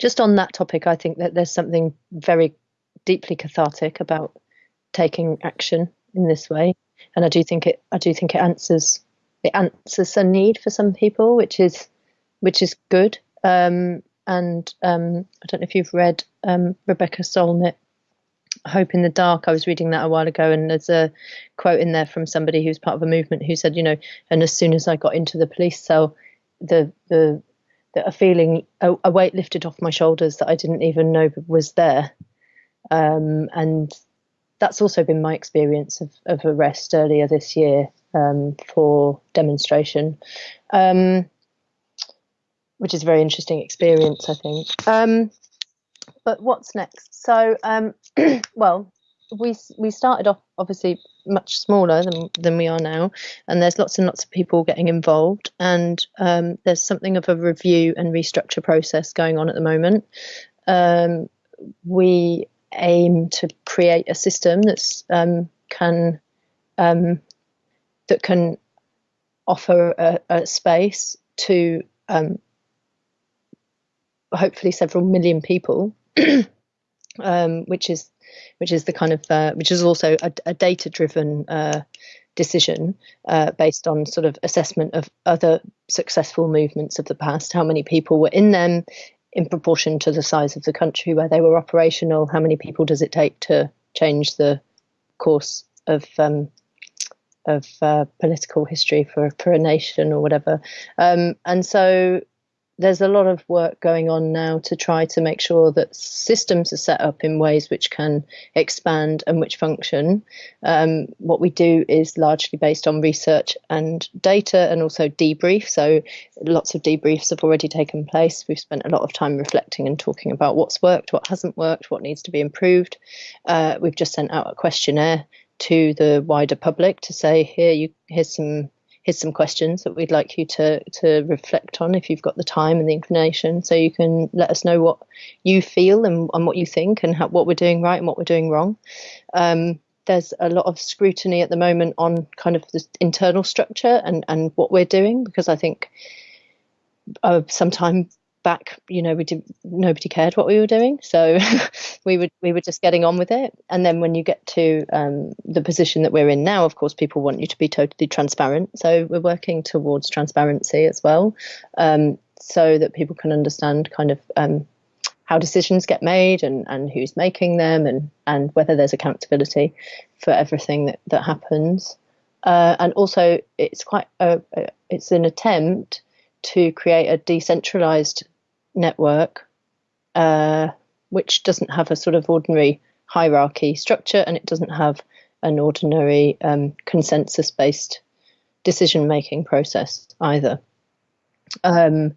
just on that topic, I think that there's something very deeply cathartic about taking action in this way, and I do think it. I do think it answers it answers a need for some people, which is which is good. Um, and um, I don't know if you've read um, Rebecca Solnit, Hope in the Dark. I was reading that a while ago, and there's a quote in there from somebody who's part of a movement who said, you know, and as soon as I got into the police cell, the the, the a feeling, a, a weight lifted off my shoulders that I didn't even know was there. Um, and that's also been my experience of, of arrest earlier this year um, for demonstration. Um, which is a very interesting experience, I think. Um, but what's next? So, um, well, we we started off obviously much smaller than than we are now, and there's lots and lots of people getting involved, and um, there's something of a review and restructure process going on at the moment. Um, we aim to create a system that's um, can um, that can offer a, a space to um, hopefully several million people, um, which is which is the kind of uh, which is also a, a data driven uh, decision uh, based on sort of assessment of other successful movements of the past, how many people were in them in proportion to the size of the country where they were operational, how many people does it take to change the course of um, of uh, political history for for a nation or whatever. Um, and so there's a lot of work going on now to try to make sure that systems are set up in ways which can expand and which function. Um, what we do is largely based on research and data and also debrief. So lots of debriefs have already taken place. We've spent a lot of time reflecting and talking about what's worked, what hasn't worked, what needs to be improved. Uh, we've just sent out a questionnaire to the wider public to say here you here's some here's some questions that we'd like you to to reflect on if you've got the time and the inclination. So you can let us know what you feel and, and what you think and how, what we're doing right and what we're doing wrong. Um, there's a lot of scrutiny at the moment on kind of the internal structure and and what we're doing because i think uh, sometime back, you know, we did nobody cared what we were doing, so we would we were just getting on with it. And then when you get to um, the position that we're in now, of course, people want you to be totally transparent. So we're working towards transparency as well, um, so that people can understand kind of um, how decisions get made and and who's making them and and whether there's accountability for everything that that happens. Uh, and also, it's quite a, it's an attempt to create a decentralized network uh, which doesn't have a sort of ordinary hierarchy structure and it doesn't have an ordinary um, consensus based decision making process either, um,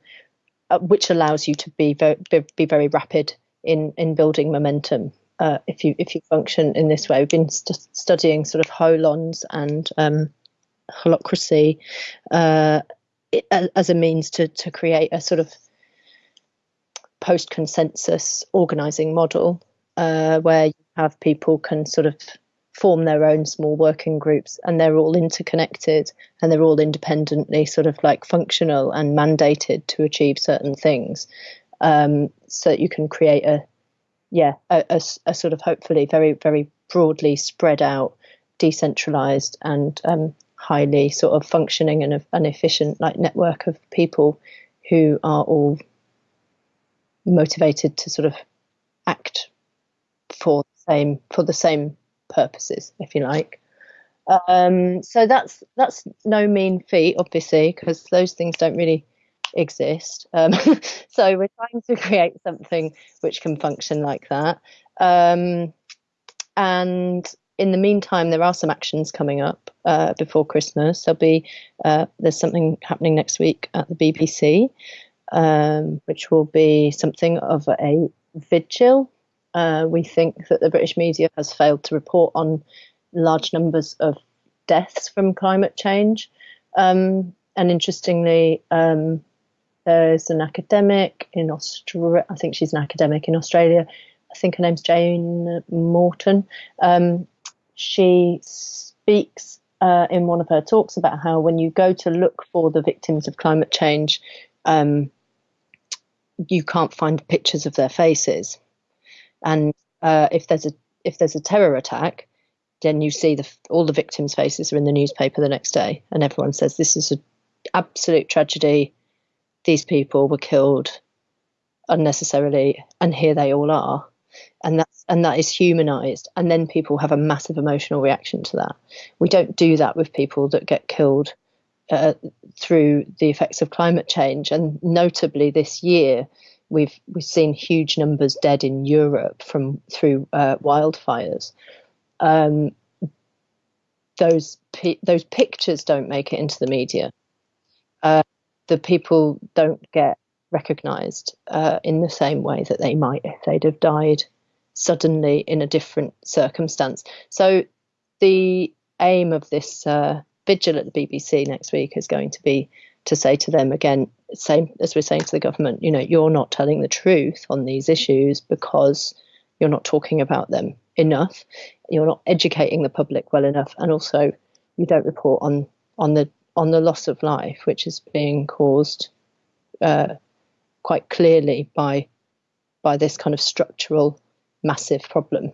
uh, which allows you to be very, be very rapid in, in building momentum. Uh, if you if you function in this way, we've been st- studying sort of holons and um, holacracy uh, as a means to to create a sort of post consensus organizing model uh, where you have people can sort of form their own small working groups and they're all interconnected and they're all independently sort of like functional and mandated to achieve certain things. Um, so that you can create a yeah a, a, a, sort of hopefully very very broadly spread out decentralized and um, highly sort of functioning and an efficient like network of people who are all motivated to sort of act for the same for the same purposes, if you like. Um, so that's that's no mean feat, obviously, because those things don't really exist. Um, so we're trying to create something which can function like that. Um, and in the meantime, there are some actions coming up uh, before Christmas. There'll be uh, there's something happening next week at the BBC, um, which will be something of a vigil. Uh, we think that the British media has failed to report on large numbers of deaths from climate change. Um, and interestingly, um, there's an academic in Australia. I think she's an academic in Australia. I think her name's Jane Morton. Um, she speaks uh, in one of her talks about how when you go to look for the victims of climate change, um, you can't find pictures of their faces, and uh, if there's a if there's a terror attack, then you see the all the victims' faces are in the newspaper the next day, and everyone says this is an absolute tragedy. These people were killed unnecessarily, and here they all are, and that's and that is humanized, and then people have a massive emotional reaction to that. We don't do that with people that get killed uh, through the effects of climate change, and notably this year we've we've seen huge numbers dead in Europe from through uh, wildfires. Um, those those pictures don't make it into the media. Uh, the people don't get recognised uh, in the same way that they might if they'd have died suddenly in a different circumstance. So the aim of this uh, vigil at the BBC next week is going to be to say to them again, same as we're saying to the government, you know, you're not telling the truth on these issues because you're not talking about them enough, you're not educating the public well enough, and also you don't report on on the on the loss of life, which is being caused uh, quite clearly by by this kind of structural massive problem.